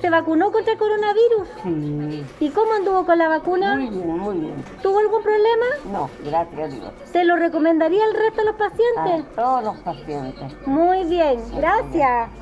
¿Se vacunó contra el coronavirus? Sí. ¿Y cómo anduvo con la vacuna? Muy bien, muy bien. ¿Tuvo algún problema? No, gracias a Dios. ¿Se lo recomendaría al resto de los pacientes? A todos los pacientes. Muy bien, gracias.